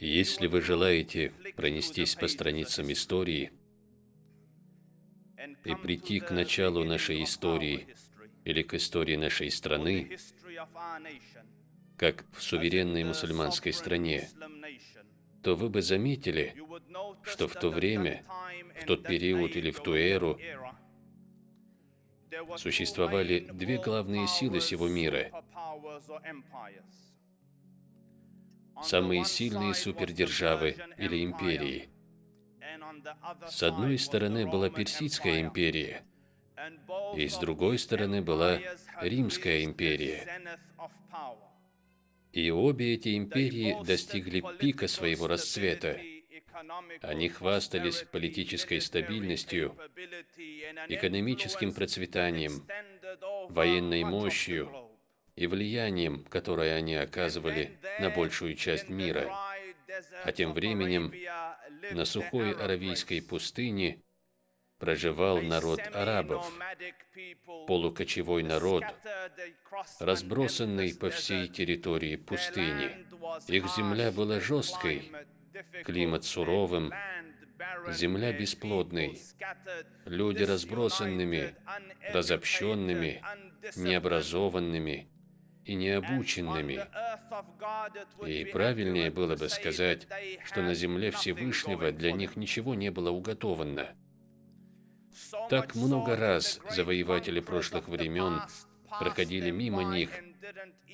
Если вы желаете пронестись по страницам истории и прийти к началу нашей истории или к истории нашей страны, как в суверенной мусульманской стране, то вы бы заметили, что в то время, в тот период или в ту эру существовали две главные силы сего мира. Самые сильные супердержавы или империи. С одной стороны была Персидская империя, и с другой стороны была Римская империя. И обе эти империи достигли пика своего расцвета. Они хвастались политической стабильностью, экономическим процветанием, военной мощью и влиянием, которое они оказывали на большую часть мира. А тем временем на сухой аравийской пустыне проживал народ арабов, полукочевой народ, разбросанный по всей территории пустыни. Их земля была жесткой, климат суровым, земля бесплодной, люди разбросанными, разобщенными, необразованными и необученными. И правильнее было бы сказать, что на земле Всевышнего для них ничего не было уготовано. Так много раз завоеватели прошлых времен проходили мимо них,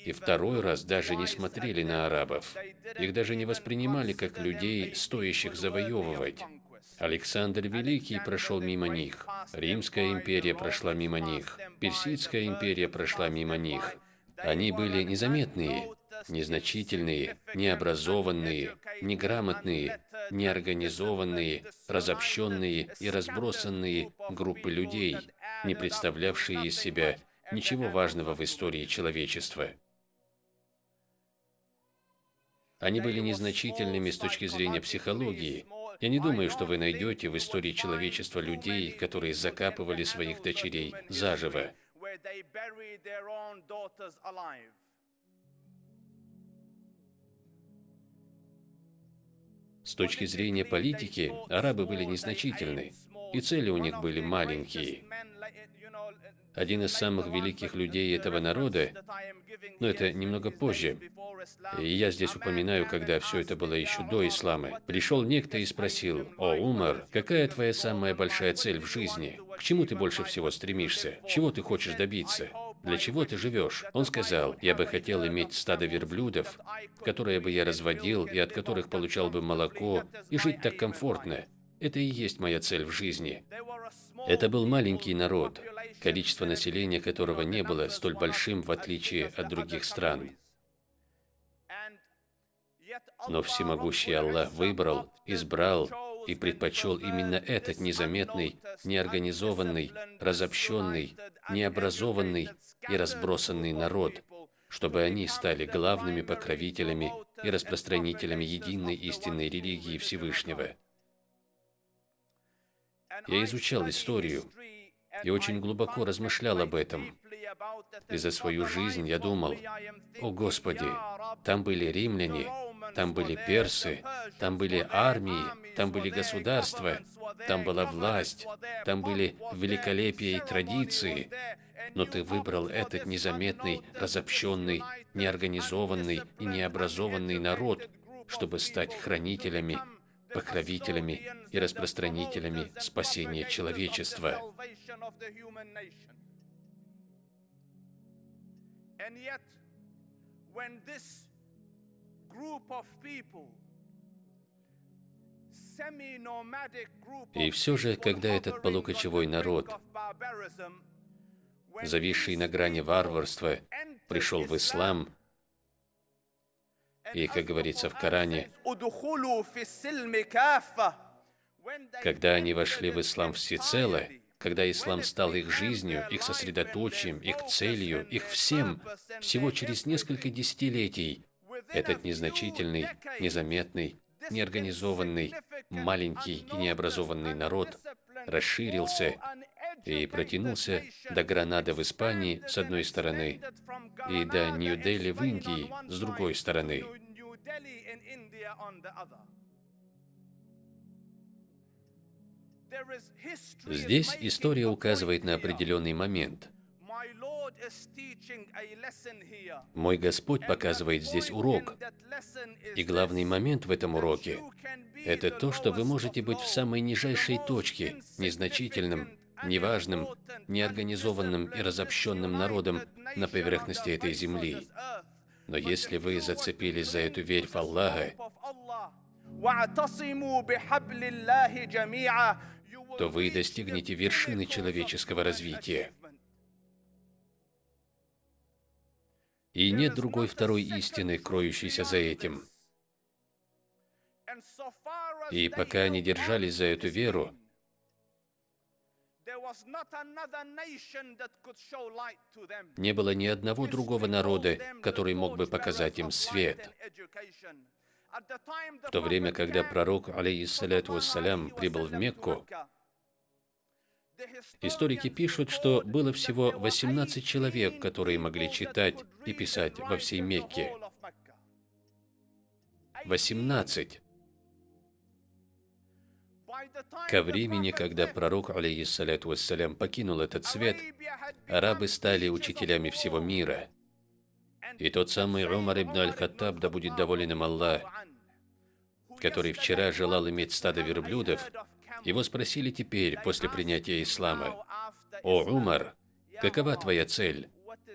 и второй раз даже не смотрели на арабов. Их даже не воспринимали как людей, стоящих завоевывать. Александр Великий прошел мимо них, Римская империя прошла мимо них, Персидская империя прошла мимо них. Они были незаметные, незначительные, необразованные, неграмотные, неорганизованные, разобщенные и разбросанные группы людей, не представлявшие из себя ничего важного в истории человечества. Они были незначительными с точки зрения психологии. Я не думаю, что вы найдете в истории человечества людей, которые закапывали своих дочерей заживо. С точки зрения политики, арабы были незначительны, и цели у них были маленькие. Один из самых великих людей этого народа, но это немного позже, и я здесь упоминаю, когда все это было еще до ислама, пришел некто и спросил, «О, Умар, какая твоя самая большая цель в жизни? К чему ты больше всего стремишься? Чего ты хочешь добиться?» Для чего ты живешь? Он сказал, я бы хотел иметь стадо верблюдов, которые бы я разводил и от которых получал бы молоко, и жить так комфортно. Это и есть моя цель в жизни. Это был маленький народ, количество населения которого не было столь большим, в отличие от других стран. Но всемогущий Аллах выбрал, избрал и предпочел именно этот незаметный, неорганизованный, разобщенный, необразованный и разбросанный народ, чтобы они стали главными покровителями и распространителями единой истинной религии Всевышнего. Я изучал историю и очень глубоко размышлял об этом. И за свою жизнь я думал, «О Господи, там были римляне, там были персы, там были армии, там были государства, там была власть, там были великолепие и традиции. Но ты выбрал этот незаметный, разобщенный, неорганизованный и необразованный народ, чтобы стать хранителями, покровителями и распространителями спасения человечества. и все же, когда этот полукочевой народ, зависший на грани варварства, пришел в ислам, и, как говорится в Коране, когда они вошли в ислам всецело, когда ислам стал их жизнью, их сосредоточием, их целью, их всем, всего через несколько десятилетий, этот незначительный, незаметный, неорганизованный, маленький и необразованный народ расширился и протянулся до Гранады в Испании с одной стороны и до Нью-Дели в Индии с другой стороны. Здесь история указывает на определенный момент. Мой Господь показывает здесь урок. И главный момент в этом уроке – это то, что вы можете быть в самой нижайшей точке, незначительным, неважным, неорганизованным и разобщенным народом на поверхности этой земли. Но если вы зацепились за эту верь в Аллаха, то вы достигнете вершины человеческого развития. И нет другой второй истины, кроющейся за этим. И пока они держались за эту веру, не было ни одного другого народа, который мог бы показать им свет. В то время, когда пророк, алейхиссаляту вассалям, прибыл в Мекку, Историки пишут, что было всего 18 человек, которые могли читать и писать во всей Мекке. 18. Ко времени, когда пророк, алейхиссаляту вассалям, покинул этот свет, арабы стали учителями всего мира. И тот самый Умар ибн аль-Хаттаб, да будет доволен им Аллах, который вчера желал иметь стадо верблюдов, его спросили теперь, после принятия ислама, «О, Умар, какова твоя цель?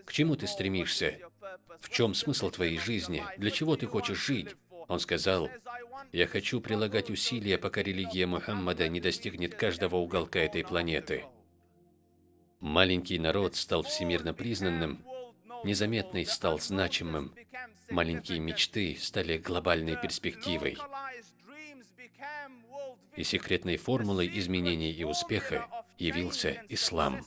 К чему ты стремишься? В чем смысл твоей жизни? Для чего ты хочешь жить?» Он сказал, я хочу прилагать усилия, пока религия Мухаммада не достигнет каждого уголка этой планеты. Маленький народ стал всемирно признанным, незаметный стал значимым. Маленькие мечты стали глобальной перспективой. И секретной формулой изменений и успеха явился ислам.